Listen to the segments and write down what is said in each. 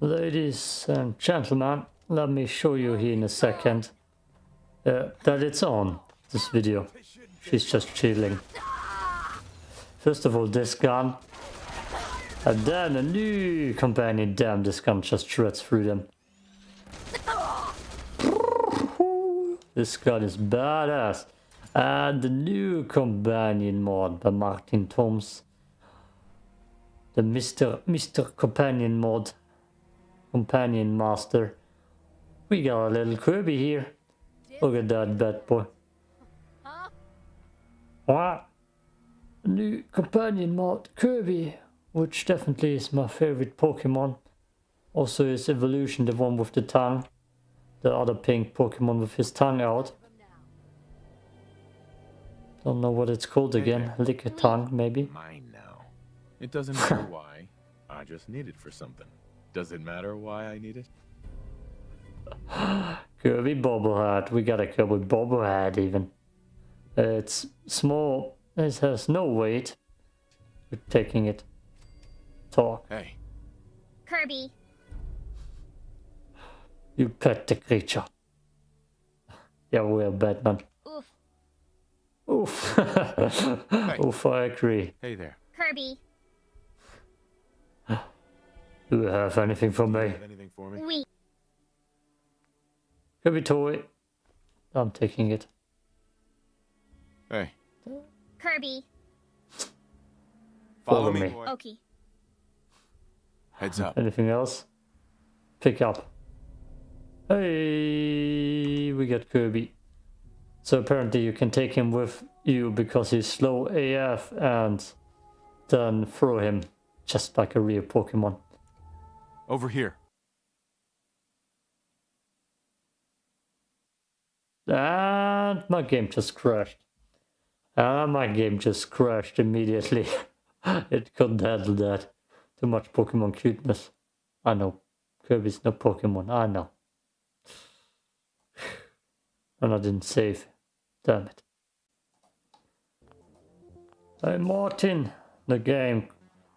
Ladies and gentlemen, let me show you here in a second uh, that it's on, this video. She's just chilling. First of all, this gun. And then a new companion. Damn, this gun just shreds through them. This gun is badass. And the new companion mod by Martin Toms. The Mr. Mr. Companion mod companion master. We got a little Kirby here. Look at that bad boy. What? New companion mod Kirby, which definitely is my favorite Pokemon. Also his evolution, the one with the tongue. The other pink Pokemon with his tongue out. Don't know what it's called again. Lick a tongue, maybe. Mine. It doesn't matter why. I just need it for something. Does it matter why I need it? Kirby Bobblehead. We got a Kirby Bobblehead even. It's small. It has no weight. We're taking it. Talk. Hey, Kirby. You pet the creature. Yeah, we're Batman. Oof. Oof. Oof, I agree. hey there. Kirby. Do you have anything for me? Have anything for me? We. Kirby toy. I'm taking it. Hey, Kirby. follow, Follow me. me. Okay. Heads up. Anything else? Pick up. Hey, we got Kirby. So apparently you can take him with you because he's slow AF and then throw him just like a real Pokemon. Over here. And my game just crashed. And my game just crashed immediately. it couldn't handle that. Too much Pokemon cuteness. I know. Kirby's no Pokemon. I know. And I didn't save. Damn it. Hey Martin, the game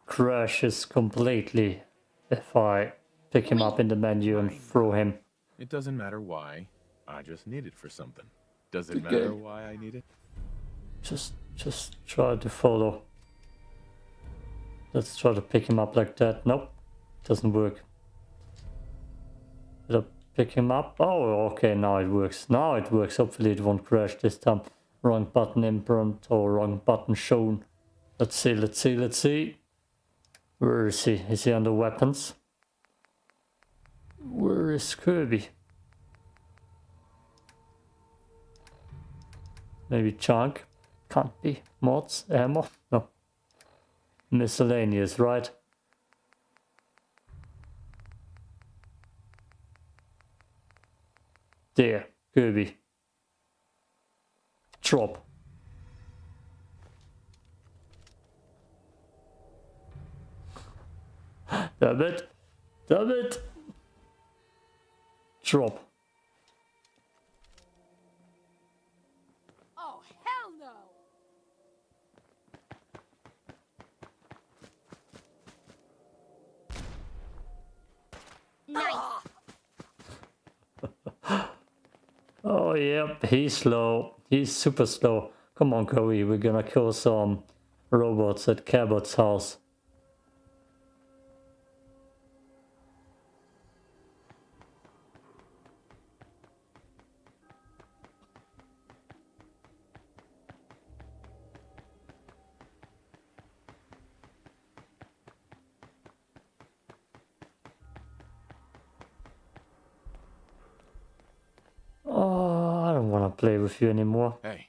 crashes completely if I pick him up in the menu and throw him. It doesn't matter why. I just need it for something. Does it Okay. matter why I need it? Just, just try to follow. Let's try to pick him up like that. Nope, doesn't work. Did I pick him up? Oh, okay, now it works. Now it works. Hopefully it won't crash this time. Wrong button imprint or wrong button shown. Let's see, let's see, let's see. Where is he? Is he under weapons? Where is Kirby? Maybe chunk? Can't be. Mods? Ammo? No. Miscellaneous, right? There, Kirby. Drop. Damn it. Damn it. Drop. Oh, hell no! Nice. Oh, yep, he's slow. He's super slow. Come on, Kirby, we're gonna kill some robots at Cabot's house. Play with you anymore. Hey,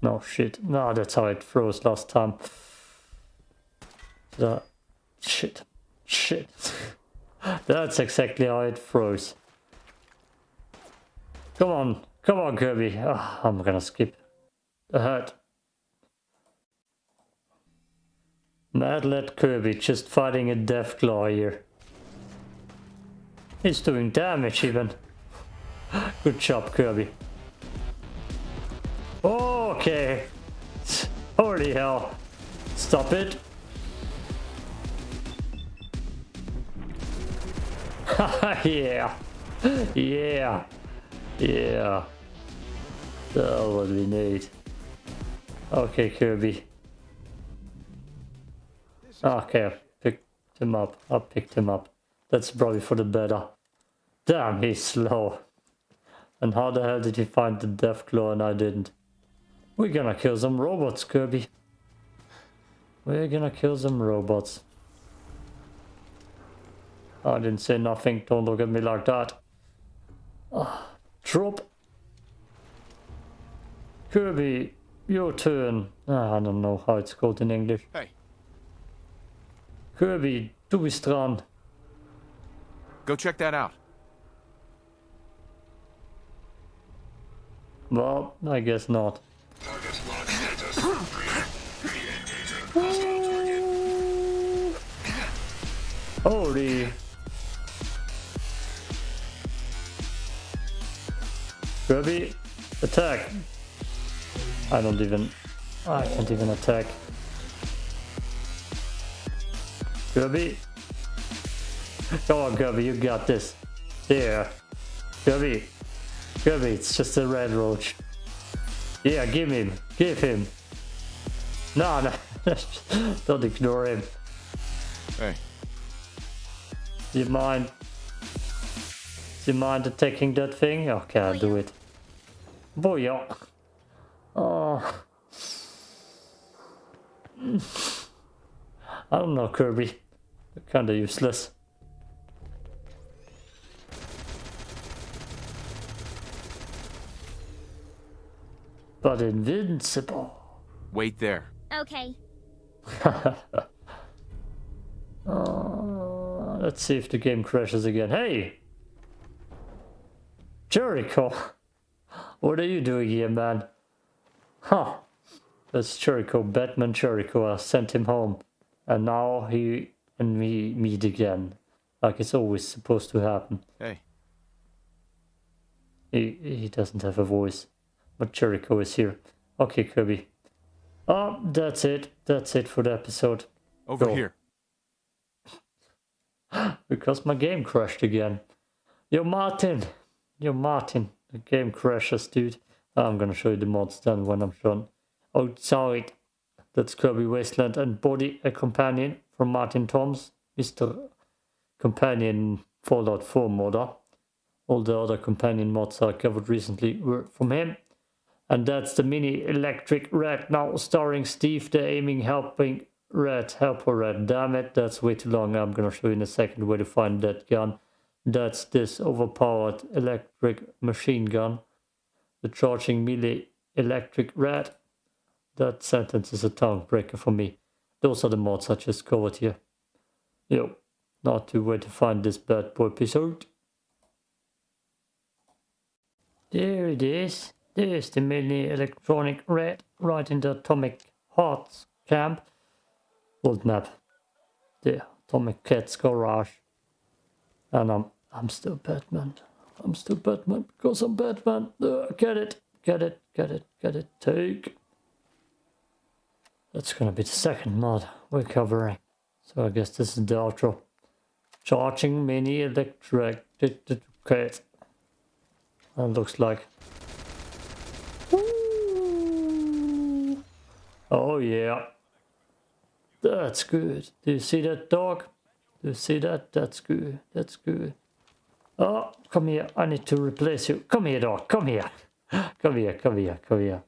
No shit. No, that's how it froze last time. That shit. Shit. that's exactly how it froze. Come on. Come on, Kirby. Ah, I'm gonna skip ahead. Madlet Kirby just fighting a Deathclaw here. He's doing damage even. Good job, Kirby. Okay. Holy hell. Stop it. yeah. Yeah. Yeah. That's what we need. Okay, Kirby. Okay, picked him up. I picked him up. That's probably for the better. Damn, he's slow. And how the hell did he find the Deathclaw and I didn't? We're gonna kill some robots, Kirby. We're gonna kill some robots. I didn't say nothing. Don't look at me like that. Ah, drop. Kirby, your turn. Ah, I don't know how it's called in English. Hey, Kirby, du bist dran. go check that out. Well, I guess not. Holy. Kirby, attack. I don't even... I can't even attack. Kirby. Come on, Kirby, you got this. There. Kirby. Kirby, it's just a radroach. Yeah, give him. Give him. No, no. Don't ignore him. Hey, Do you mind? Do you mind attacking that thing? Okay, I'll do it. Booyah. Oh. I don't know, Kirby. Kinda useless. But invincible. wait there. Okay. Uh, let's see if the game crashes again. Hey! Jericho! What are you doing here, man? Huh. That's Jericho, Batman Jericho. I sent him home. And now he and me meet again. Like it's always supposed to happen. Hey, He, he doesn't have a voice. But Jericho is here. Okay, Kirby. Oh, that's it. That's it for the episode. over Go. here. Because my game crashed again. Yo, Martin! Yo, Martin. The game crashes, dude. I'm gonna show you the mods then when I'm done. Outside. That's Kirby Wasteland and Body a Companion from Martin Toms. Mr. Companion Fallout 4 modder. All the other companion mods I covered recently were from him. And that's the mini electric red now starring Steve the aiming helping red helper red. Damn it, that's way too long. I'm gonna show you in a second where to find that gun. That's this overpowered electric machine gun. The charging melee electric red. That sentence is a tongue breaker for me. Those are the mods I just covered here. Yo, not to where to find this bad boy episode. There it is. There's the mini electronic red right in the atomic hearts camp. Old map. The atomic cat's garage. And I'm I'm still Batman. I'm still Batman because I'm Batman. Uh, get it, get it, get it, get it. Take. That's gonna be the second mod we're covering. So I guess this is the outro. Charging mini electric. That looks like. Oh yeah. That's good. Do you see that dog? Do you see that? That's good. That's good. Oh, come here. I need to replace you. Come here, dog. Come here. Come here, come here, come here.